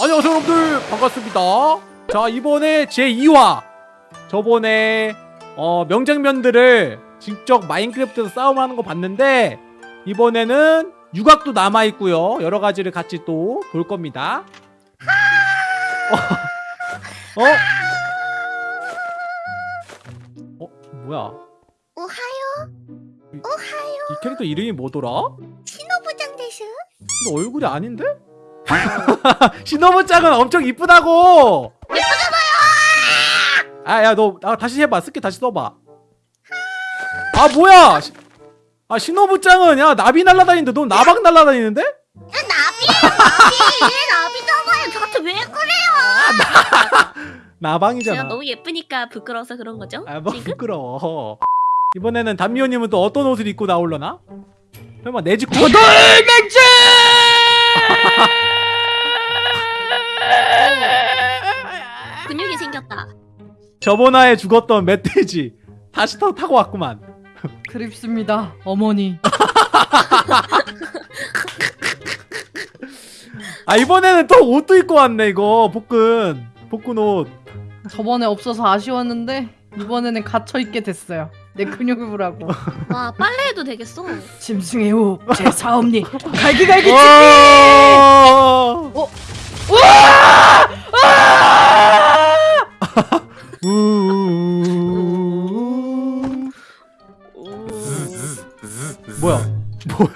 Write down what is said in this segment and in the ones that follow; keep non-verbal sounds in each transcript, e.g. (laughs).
안녕하세요 여러분들 반갑습니다 자 이번에 제2화 저번에 어, 명장면들을 직접 마인크래프트에서 싸움을 하는 거 봤는데 이번에는 유곽도 남아있고요 여러 가지를 같이 또 볼 겁니다 어? 어? 어? 뭐야 오하요 이- 오하요 이 캐릭터 이름이 뭐더라? 신호부장 대슈 근데 얼굴이 아닌데? (laughs) 신호부 짱은 엄청 이쁘다고. 예쁘잖아요. 아야 너 아, 다시 해봐. 스킬 다시 써봐. 아 뭐야? 시- 아 신호부 짱은 야 나비 날라다니는데 너 나박 날라다니는데? 야 나비야 나비 나비잖아요 저한테 왜 그래요 (laughs) 나방이잖아. 제가 너무 예쁘니까 부끄러워서 그런 거죠? 아뭐 지금? 부끄러워. 이번에는 담미호님은 또 어떤 옷을 입고 나올려나? 설마 내집 어, 고돌맹주! (laughs) 생겼다. 저번화에 죽었던 멧돼지 다시 터 타고 왔구만. (laughs) 그립습니다, 어머니. 아 이번에는 또 옷도 입고 왔네 이거 복근 복근 옷. 저번에 없어서 아쉬웠는데 이번에는 갇혀 있게 됐어요. 내 근육을 보라고. (laughs) 와 빨래해도 되겠어. 짐승의 호, 제 사업니, 갈기갈기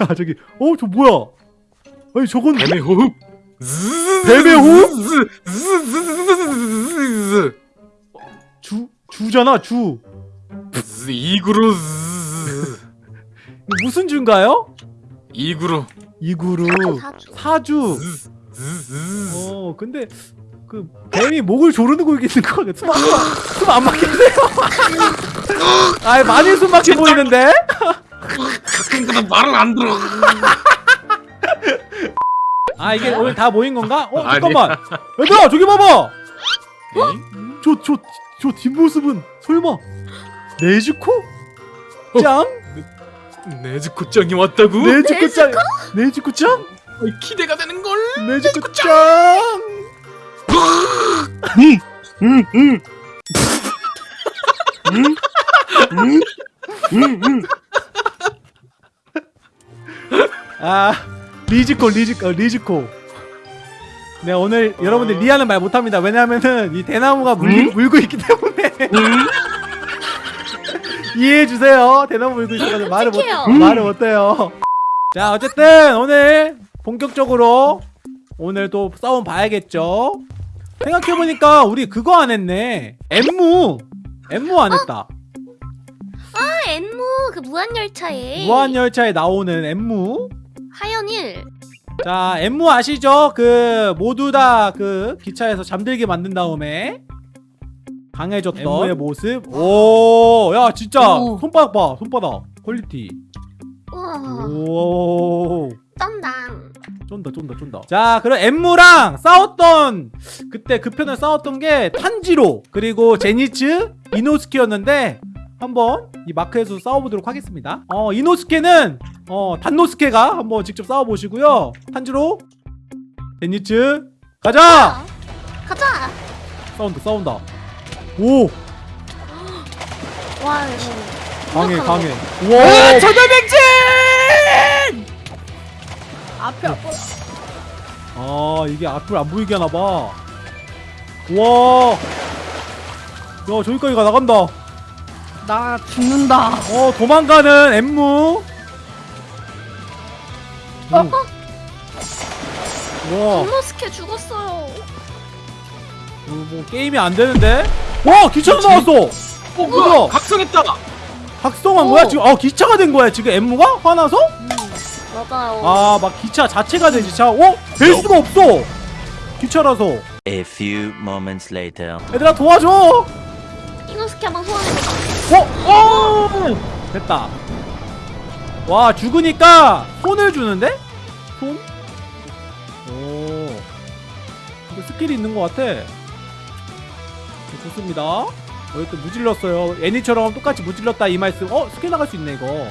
뭐야 (laughs) 저기? 어 저 뭐야? 아니 저건 뱀의 호흡. (laughs) 뱀의 호흡? (laughs) 주 주잖아 주. 이구루. 무슨 주인가요? 이구루. 이구루 사주. 사주. 어 근데 그 뱀이 목을 조르는 거 있는 거 같아. 숨안 막히는데요? 아 많이 숨 막혀 보이는데? 가끔가다 말을 안 들어. 아 이게 오늘 다 모인 건가? 어. 잠깐만 얘들아 저기 봐봐 저저저 뒷모습은 설마 네즈코? 짱? 네즈코 짱이 왔다고? 네즈코 짱? 네즈코 짱? 어이, 기대가 되는 걸. 네즈코 짱? 아 네즈코 네즈코 어, 네즈코. 네 오늘 여러분들 리아는 말 못합니다. 왜냐면은 이 대나무가 물, 음? 물고 있기 때문에. (laughs) 이해해주세요. 대나무 물고 있어서 말을 못 어떡해요? 말을 못해요. 자 어쨌든 오늘 본격적으로 오늘 또 싸워 봐야겠죠? 생각해보니까 우리 그거 안 했네. 엔무. 엔무 안 했다. 아 엔무. 그 무한열차에. 무한열차에 나오는 엔무 하현 일. 자 엔무 아시죠? 그 모두 다 그 기차에서 잠들게 만든 다음에 강해졌던 엔무의 모습? 오야 진짜. 오. 손바닥 봐. 손바닥. 퀄리티. 우와. 오. 떤당. 쩐다 쩐다 쩐다. 자 그럼 엔무랑 싸웠던 그때 그 편을 싸웠던 게 탄지로 그리고 젠이츠 이노스케였는데 한번 이 마크에서 싸워보도록 하겠습니다. 어 이노스케는 어 단노스케가 한번 직접 싸워보시고요. 탄지로 제니츠 가자! 가자. 싸운다 싸운다. 오! 와 이거. 강해 강해. 어, 우와! 저돌백진! 앞에 아 이게 앞을 안 보이게 하나봐. 우와! 야 저기까지 가 나간다. 나 죽는다. 어 도망가는 엠무 어? 음. 와 엠모스케 죽었어요. 이거 뭐 게임이 안 되는데 와 기차도 나왔어 어, 뭐야? 각성했다. 각성한 거야 지금 아 기차가 된 거야 지금 엠무가 화나서 맞아요. 아 막 기차 자체가 되지 자어될 수가 없어 기차라서 A few moments later. 얘들아 도와줘 이노스케 한번 소환해보자. 어? 어! 됐다 와 죽으니까 손을 주는데? 손? 오. 이거 스킬이 있는 것 같아. 네, 좋습니다. 여기 또 무질렀어요. 애니처럼 똑같이 무질렀다 이 말씀. 어? 스킬 나갈 수 있네 이거.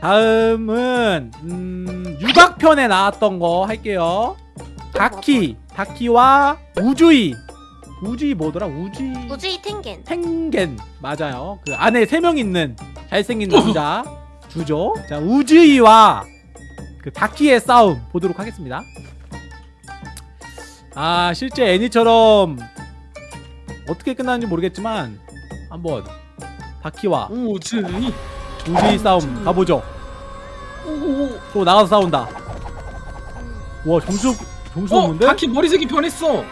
다음은 음, 유각편에 나왔던 거 할게요. 다키. 다키와 우주이 우주이 뭐더라 우주이 우주이 탱겐. 탱겐 맞아요 그 안에 세 명 있는 잘생긴 남자 주죠 자 우주이와 그 다키의 싸움 보도록 하겠습니다 아 실제 애니처럼 어떻게 끝나는지 모르겠지만 한번 다키와 오즈이. 우주이 싸움 가보죠 오오. 또 나가서 싸운다 와 점수 점수 어, 없는데? 다키 머리색이 변했어.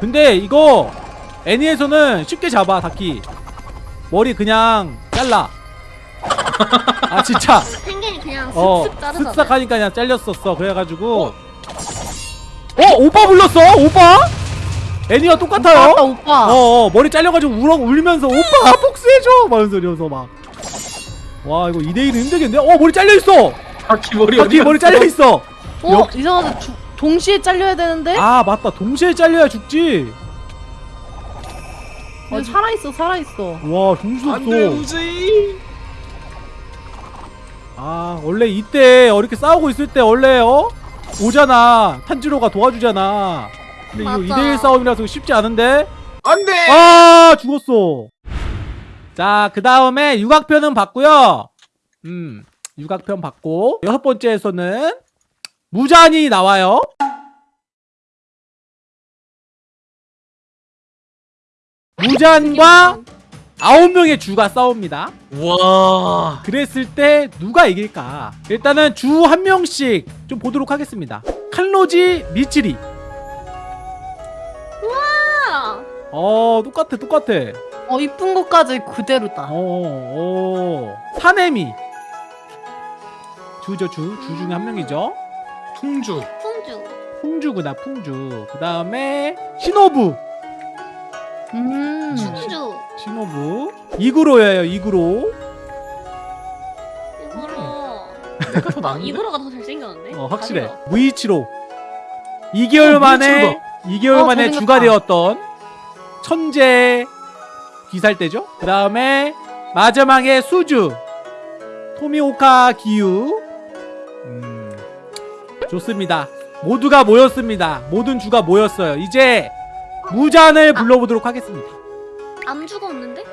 근데 이거 애니에서는 쉽게 잡아 다키. 머리 그냥 잘라. 아 진짜. 탱겐이 그냥 어 슥슥 자르잖아. 하니까 그냥 잘렸었어. 그래가지고. 어? 오빠 불렀어? 오빠? 애니와 똑같아요? 오빠 오빠. 어, 어 머리 잘려가지고 울어 울면서 오빠 복수해줘! 막 이러면서 막와 이거 2대1은 힘들겠는데? 어 머리 잘려있어! 다키 머리 어디 머리? 잘려있어! 어? 이상하다. 주, 동시에 잘려야 되는데? 아 맞다 동시에 잘려야 죽지 어, 살아 있어 살아 있어. 와 안돼 없어 우즈이. 아 원래 이때 이렇게 싸우고 있을 때 원래 어 오잖아 탄지로가 도와주잖아 근데 이거 맞아. 2대1 싸움이라서 쉽지 않은데 안돼. 아 죽었어 자그 다음에 육악편은 봤고요 음 육악편 봤고 여섯 번째에서는 무잔이 나와요 무잔과 아홉 명의 주가 싸웁니다 와. 그랬을 때 누가 이길까? 일단은 주 한 명씩 좀 보도록 하겠습니다. 칼로지 미치리. 아, 어 똑같아 똑같아. 어 이쁜 것까지 그대로다. 어, 어. 사네미. 주죠 주. 주 중에 한 명이죠. 풍주. 풍주. 풍주구나 풍주. 그 다음에 시노부. 음. 풍주. 시노부. 이구로예요 이구로. 내가 더 나은데. 이거로가 더 잘생겼는데? 어 확실해. 무이치로. 2개월 어, 만에 무이치로다. 2개월 어, 만에. 주가 되었던 천재 귀살대죠. 그 다음에 마지막에 수주 토미오카 기유. 음, 좋습니다. 모두가 모였습니다. 모든 주가 모였어요. 이제 무잔을 불러보도록 하겠습니다. 암주가 없는데?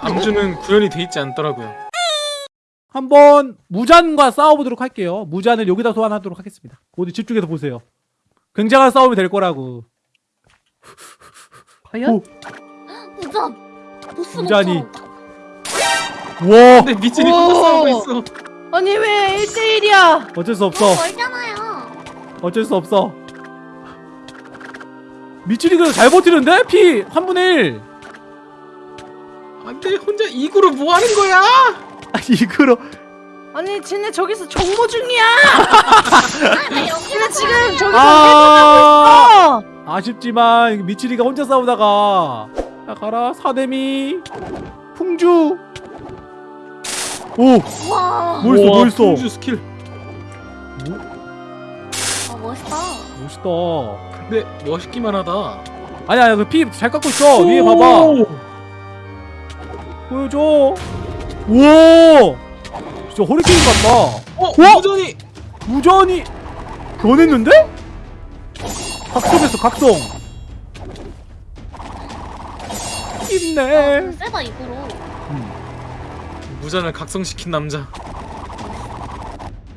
암주는 구현이 돼 있지 않더라고요. 한번 무잔과 싸워보도록 할게요. 무잔을 여기다 소환하도록 하겠습니다. 모두 집중해서 보세요. 굉장한 싸움이 될 거라고. 과연? 오. 무전. 보스. 못처럼. 와 근데 미친이 오. 혼자 싸우고 있어. 아니 왜 1대1이야? 어쩔 수 없어. 너무 멀잖아요. 어쩔 수 없어. 미치리가 잘 버티는데? 피 3분의 1. 안돼 혼자 이구로 뭐 하는 거야? (laughs) 아니 이거로 아니 쟤네 저기서 정보 중이야. (laughs) 쟤네 지금 저기서 아 어. 아쉽지만 미치리가 혼자 싸우다가 야 가라 사데미 풍주 오 와. 뭐 있어 뭐 있어 풍주 스킬. 아, 멋있다. 멋있다 근데 멋있기만 하다. 아니 아니 그피 잘 깎고 있어 위에 봐봐 보여줘 우와 진짜 허리케인 같다 어 우와! 무전이. 무전이 변했는데? 각성했어 각성 있네 아, 세다 이거로. 무전을 각성시킨 남자.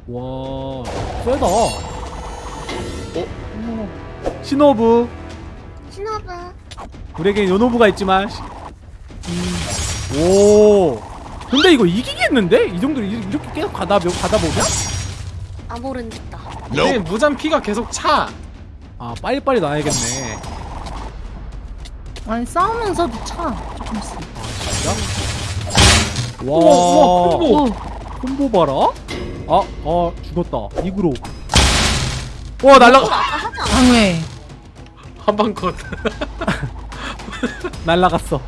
와 세다 어? 시노부 신호부. 우리에겐 요노부가 있지만 시- 음. 오 근데 이거 이기겠는데? 이 정도 이- 이렇게 계속 가다, 가다 보면? 아모른짓다. 근데 무전 피가 계속 차. 아 빨리빨리 나야겠네 아니 싸우면서도 차 조금씩. 와 우와 우와 콤보. 오. 콤보 봐라 아, 아 죽었다 이구로 와 날라가 아까 하지 않았어? 방회. 한방 컷. (laughs) 날라갔어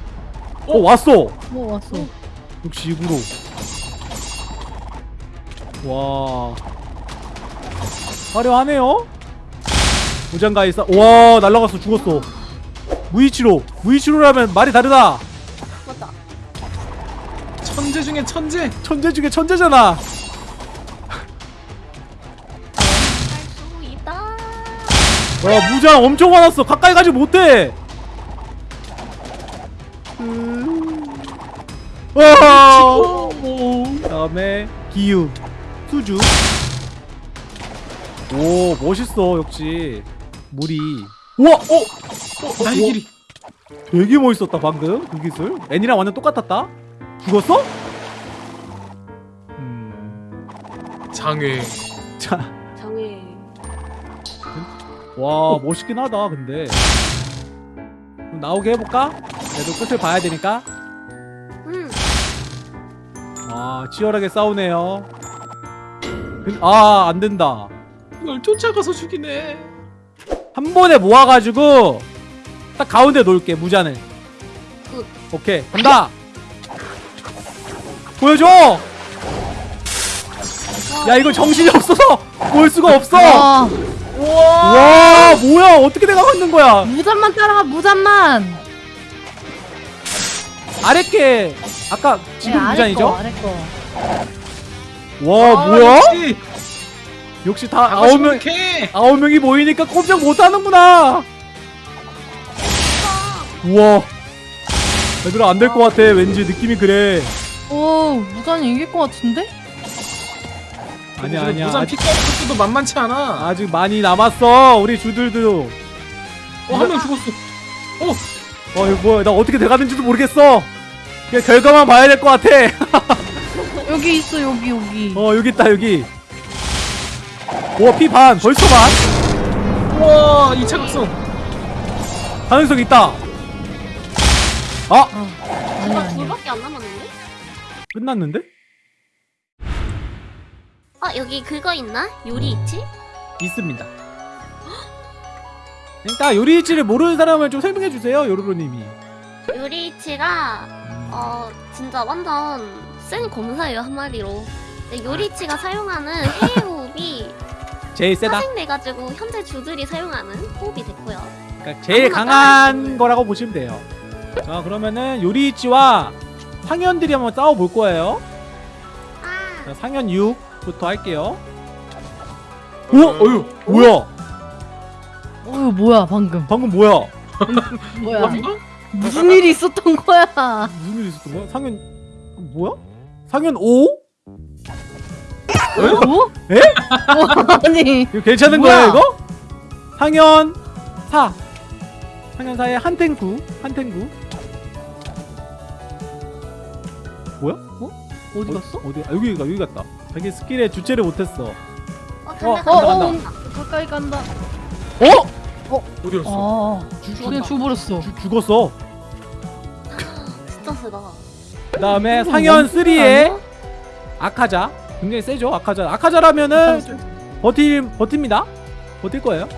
어 왔어 뭐 왔어? 역시 이구로 와 화려하네요 무장가에 싸. 와 날라갔어 죽었어 무이치로 무이치로라면 말이 다르다 맞다. 천재 중에 천재. 천재 중에 천재잖아 와 무장 엄청 많았어. 가까이 가지 못해. 와. 다음에 기우 수주. 오 멋있어 역시. 물이. 우와 어 어, 날길이. 되게 멋있었다 방금 그 기술. 애니랑 완전 똑같았다. 죽었어? 음, 장애. 자. 와 멋있긴 하다 근데. 그럼 나오게 해볼까? 그래도 끝을 봐야 되니까? 음. 아 치열하게 싸우네요. 그- 아 안된다. 이걸 쫓아가서 죽이네. 한 번에 모아가지고 딱 가운데 놓을게 무잔을 good. 오케이 간다! 보여줘! 야 이거 정신이 없어서 (laughs) 볼 수가 없어! 와 와 뭐야 어떻게 내가 있는 거야 무잔만 따라가 무잔만. 아랫게 아까 지금 네, 아래 무잔이죠? 거, 아래 거. 와 아, 뭐야 역시 역시 다 아홉 명 캐. 아홉 명이 모이니까 꼼짝 못하는구나 우와 얘들아 안 될 것 같아 왠지 느낌이 그래 오 무잔이 이길 것 같은데? 아니야 아니야 아직, 피까지 것도 만만치 않아. 아직 많이 남았어 우리 주들도 어, 한 명 죽었어. 어 이거 뭐야 나 어떻게 돼가는지도 모르겠어 그냥 결과만 봐야 될 것 같아 (laughs) 여기 있어 여기 여기. 어 여기 있다 여기 와피 반 벌써 반 우와, 이 차각성. 가능성 있다 아 아, 아니 나 아니야. 둘밖에 안 남았는데? 끝났는데 어 여기 그거 있나? 요리 있지? 있습니다. 일단 요리치를 모르는 사람은 좀 설명해 주세요 요루루님이. 요리치가 어 진짜 완전 센 검사예요 한마디로. 근데 요리치가 사용하는 해외 호흡이 (laughs) 제일 세다? 파생돼가지고 현재 주들이 사용하는 호흡이 됐고요. 그러니까 제일 강한 거라고 보시면 돼요. 자 그러면은 요리치와 상현들이 한번 싸워볼 거예요. 아. 자, 상현 6 부터 할게요 오, 오! 어휴. 뭐야 어휴 뭐야 방금. 방금 뭐야 (laughs) 뭐야? 무슨 일이 있었던 거야? 무슨 일 있었던 거야? 상현 뭐야? 상현 5? 뭐? 에? 어, 아니 이거 괜찮은? 거예요 이거? 상현 4 상현 4에 한탱구 한탱구 뭐야? 어? 어디 갔어? 어디? 아, 여기 가 여기 갔다 자기 skill에 주체를 못했어 어, 어, 간다 어, 간다 어, 간다. 가까이 간다. 어? 어디 갔어? 아, 그냥 죽어버렸어. 죽- 죽었어 (laughs) 진짜 세다 그 다음에 상현 3에 아니야? 아카자 굉장히 세죠 아카자 아카자라면은 버틸 버팁니다 버틸 거예요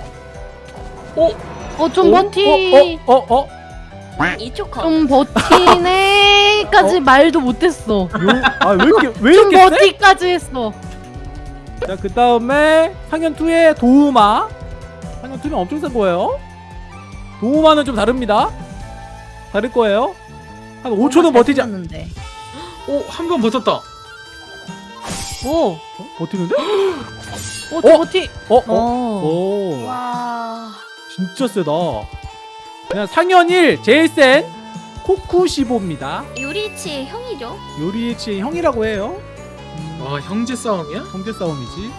어, 좀 어? 버티. 어? 어? 어? 어? 이쪽 컷 좀 버티네까지 (laughs) 말도 못했어. 요? 아왜 이렇게 왜 좀 이렇게 세? 버티까지 했어. 자, 그 다음에 상현 2의 도우마. 상현 2는 엄청 센 거예요. 도우마는 좀 다릅니다. 다를 거예요. 한 5초는 버티자. 는데 오, 한 번 버텼다. 오, 어? 버티는데? 오, (gasps) 좀 어? 버티. 어? 어? 어. 오. 와. 진짜 세다. 그냥 상현 1 제일 센 코쿠시보입니다. 요리치의 형이죠 요리치의 형이라고 해요. 음, 와, 형제 싸움이야? 형제 싸움이지.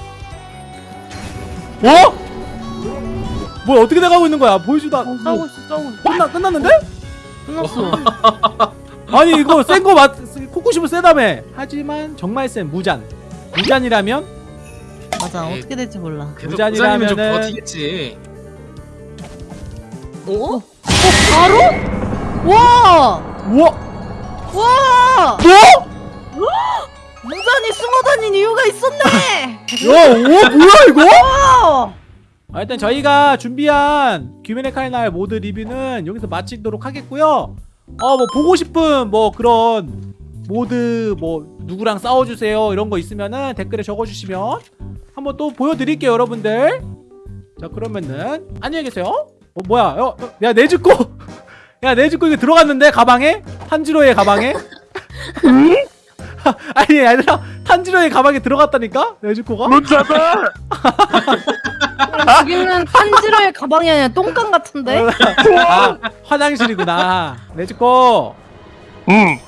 어? 뭐야 어떻게 돼가고 있는 거야? 보여주다. 어, 싸우고 있어, 싸우고 있어. 끝나 끝났는데? 끝났어. 아니 이거 (laughs) 센 거 맞 코쿠시보 세다며 하지만 정말 센 무잔 무잔이라면 맞아, 에이. 어떻게 될지 몰라. 부자님은 좀 버티겠지. 어? 바로? 와! 우와 와! 뭐? 무단히 숨어 다닌 이유가 있었네! 야 우와 뭐야 이거? 와! 아, 일단 저희가 준비한 규민의 칼날 모드 리뷰는 여기서 마치도록 하겠고요 어 뭐 보고 싶은 뭐 그런 모드 뭐 누구랑 싸워주세요 이런 거 있으면은 댓글에 적어주시면 한번 또 보여드릴게요 여러분들 자 그러면은 안녕히 계세요 어 뭐야 어, 어, 야 내즈코 야 내즈코 이거 들어갔는데 가방에 탄지로의 가방에 (laughs) 아니 얘들아 탄지로의 가방에 들어갔다니까 내즈코가 문 닫아! 여기는 탄지로의 가방이 아니라 똥강 같은데? 아, 화장실이구나. 내주고. 응.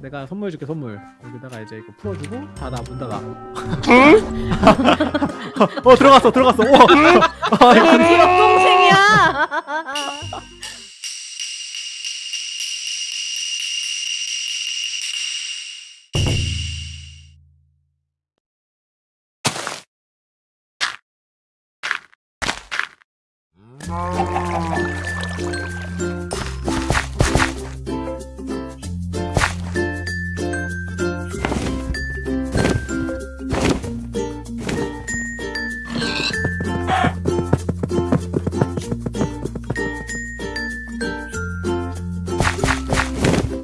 어. 내가 선물 줄게 선물. 여기다가 이제 이거 풀어주고 닫아 문 닫아. (laughs) 어 들어갔어 들어갔어. 어. 어, (laughs) 이거 여동생이야. (laughs)